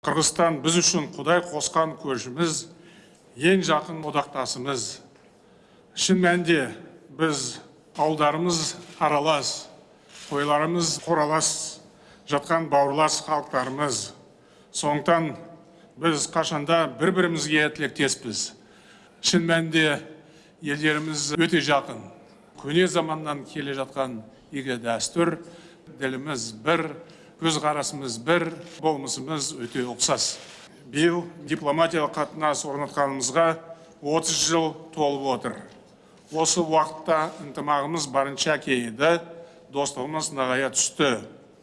қырғызстан біз үшін құдай қосқан көршіміз ең жақын одақтасымыз. Шын мәнінде біз ауылдарымыз аралас қойларымыз қоралас жатқан бауырлас халықтарымыз. Сондықтан біз қашанда бір бірімізге тілектеспіз. Шын мәнінде елдеріміз өте жақын. Көне заманнан келе жатқан игі дәстүр діліміз бір көзқарасымыз бір болмысымыз өте ұқсас. Биыл дипломатиялық қатынас орнатқанымызға 30 жыл толып отыр. Осы уақытта ынтымағымыз барынша кеңейді достығымыз нығая түсті.